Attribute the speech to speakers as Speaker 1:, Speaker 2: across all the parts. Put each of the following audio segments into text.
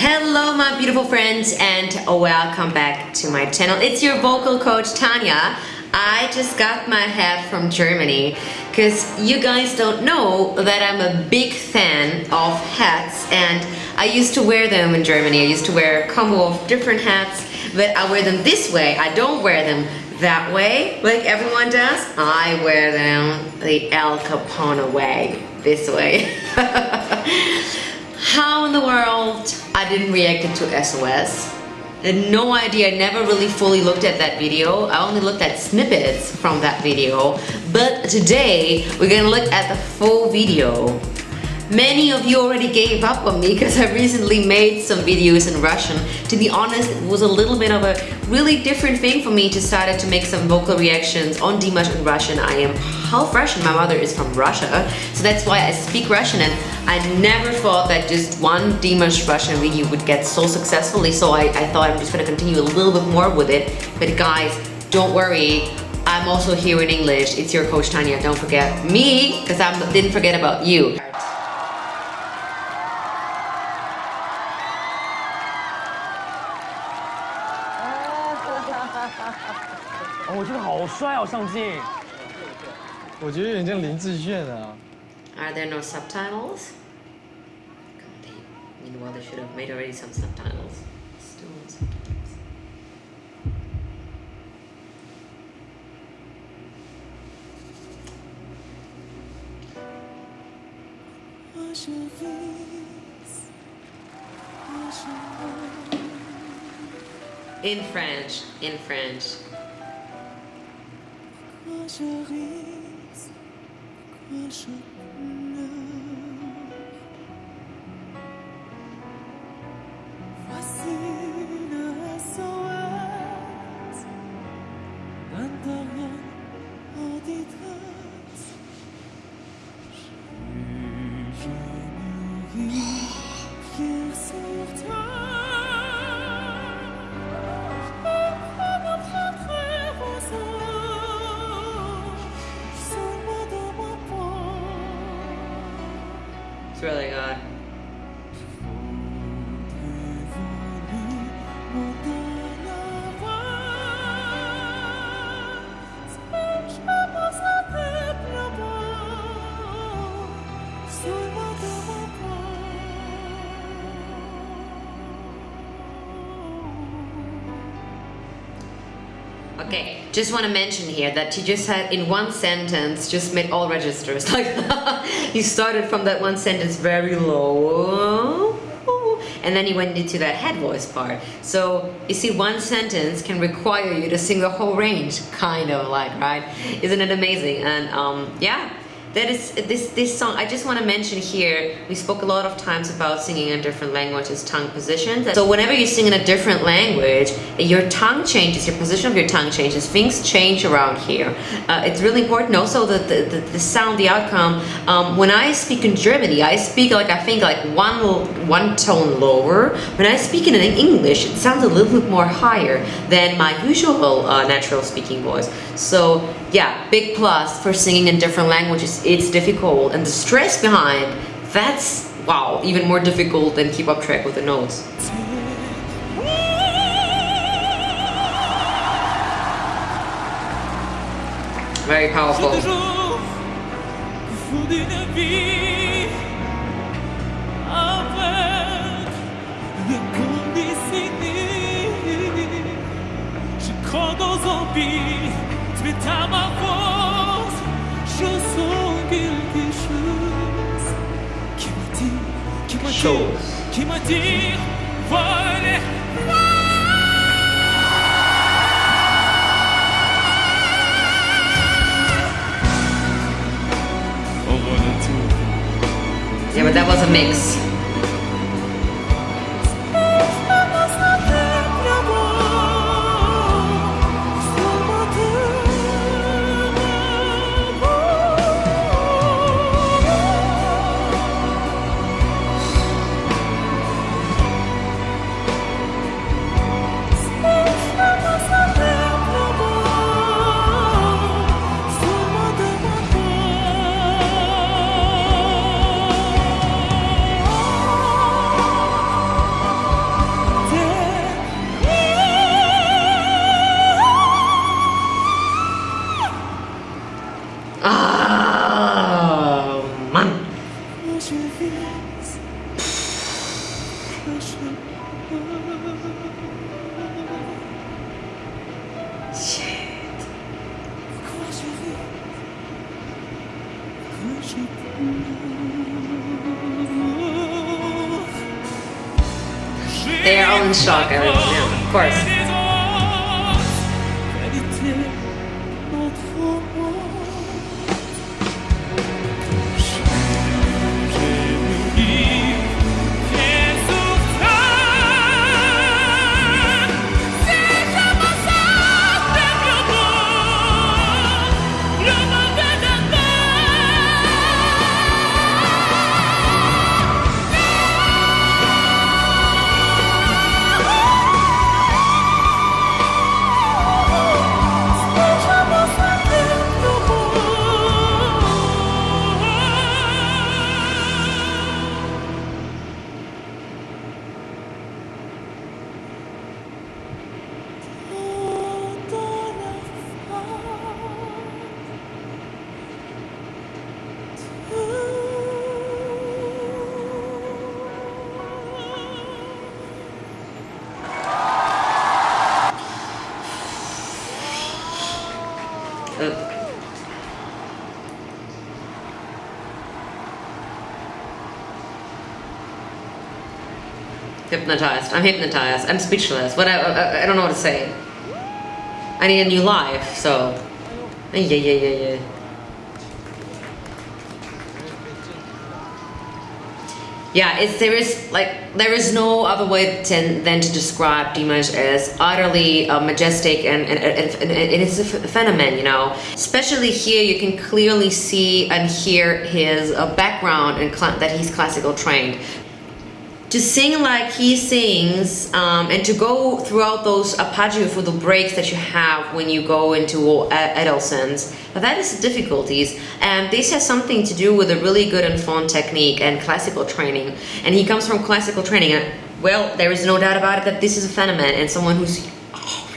Speaker 1: Hello my beautiful friends and welcome back to my channel. It's your vocal coach Tanya. I just got my hat from Germany because you guys don't know that I'm a big fan of hats and I used to wear them in Germany. I used to wear a combo of different hats but I wear them this way. I don't wear them that way like everyone does. I wear them the Al Capone way, this way. How in the world I didn't react to SOS? Had no idea, I never really fully looked at that video. I only looked at snippets from that video. But today, we're gonna look at the full video. Many of you already gave up on me because I recently made some videos in Russian. To be honest, it was a little bit of a really different thing for me to start to make some vocal reactions on Dimash in Russian. I am half Russian, my mother is from Russia, so that's why I speak Russian and I never thought that just one Dimash Russian video would get so successfully, so I, I thought I'm just gonna continue a little bit more with it. But guys, don't worry, I'm also here in English. It's your coach Tanya. Don't forget me, because I didn't forget about you.
Speaker 2: 帅哦，上镜。
Speaker 3: 我觉得有点像林志炫啊。
Speaker 1: Are there no subtitles? Meanwhile, they should have made already some subtitles. Still no subtitles. In French, in French. It's really good. Okay, just want to mention here that he just had in one sentence just made all registers. Like he started from that one sentence very low. And then he went into that head voice part. So you see one sentence can require you to sing the whole range kind of like right? Isn't it amazing? And um yeah that is this this song i just want to mention here we spoke a lot of times about singing in different languages tongue positions. So whenever you sing in a different language your tongue changes your position of your tongue changes things change around here. Uh, it's really important also that the, the, the, sound the outcome. Um, when i speak in germany i speak like i think like one one tone lower. When i speak in english it sounds a little bit more higher than my usual uh, natural speaking voice. So yeah, big plus for singing in different languages. It's difficult and the stress behind, that's, wow, even more difficult than keep up track with the notes. Very powerful.
Speaker 4: Qui me dit, qui me dit, voilà.
Speaker 1: Yeah, but that was a mix. They are on shock, I would, yeah, of course. Hypnotized. I'm hypnotized. I'm speechless. What I, I, I don't know what to say. I need a new life, so. Yeah, yeah, yeah, yeah. Yeah, it's there is like there is no other way to, than to describe Dimash as utterly uh, majestic and, and, and, and it is a phenomenon, you know. Especially here, you can clearly see and hear his uh, background and that he's classical trained. To sing like he sings um, and to go throughout those arpeggio for the breaks that you have when you go into Edelsons, that is difficulties. And this has something to do with a really good and fun technique and classical training. And he comes from classical training. Well, there is no doubt about it that this is a phenomenon and someone who's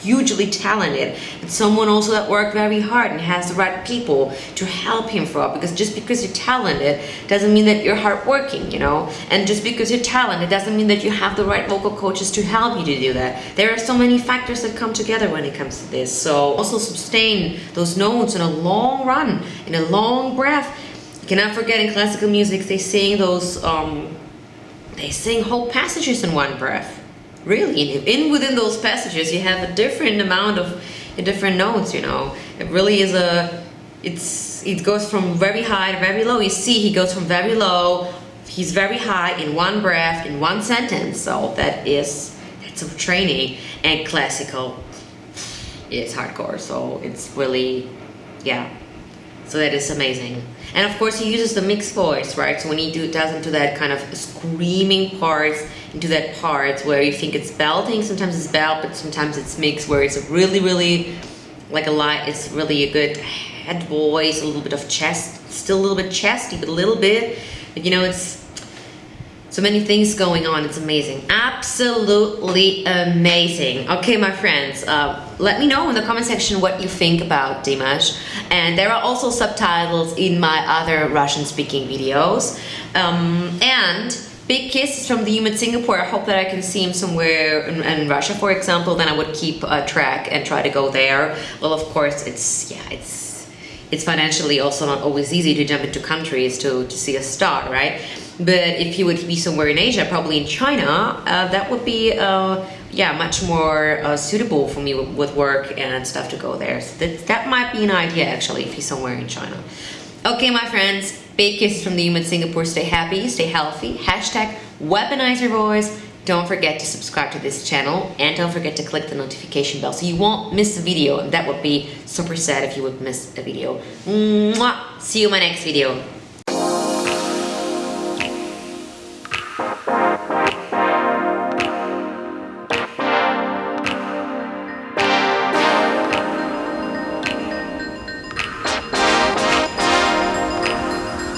Speaker 1: hugely talented, and someone also that worked very hard and has the right people to help him throughout. Because just because you're talented doesn't mean that you're hardworking, you know. And just because you're talented doesn't mean that you have the right vocal coaches to help you to do that. There are so many factors that come together when it comes to this. So also sustain those notes in a long run, in a long breath. You cannot forget in classical music they sing those um, they sing whole passages in one breath really in, in within those passages you have a different amount of different notes you know. It really is a it's it goes from very high to very low. You see he goes from very low he's very high in one breath in one sentence. So that is that's a training and classical. Is hardcore so it's really yeah so that is amazing. And of course he uses the mixed voice, right? So when he do, does into that kind of screaming parts, into that part where you think it's belting, sometimes it's belt, but sometimes it's mixed where it's really, really like a lot it's really a good head voice, a little bit of chest, still a little bit chesty, but a little bit. But you know, it's so many things going on. It's amazing. Absolutely amazing. Okay, my friends, uh, let me know in the comment section what you think about Dimash. And there are also subtitles in my other Russian speaking videos. Um, and big kisses from the human Singapore. I hope that I can see him somewhere in, in Russia, for example. Then I would keep a track and try to go there. Well, of course, it's, yeah, it's it's financially also not always easy to jump into countries to, to see a star, right? But if he would be somewhere in Asia, probably in China, uh, that would be, uh, yeah, much more uh, suitable for me with, work and stuff to go there. So that, that might be an idea, actually, if he's somewhere in China. Okay, my friends, big kisses from the human Singapore. Stay happy, stay healthy. Hashtag weaponize your voice. Don't forget to subscribe to this channel and don't forget to click the notification bell so you won't miss a video. And that would be super sad if you would miss a video. Mwah! See you in my next video.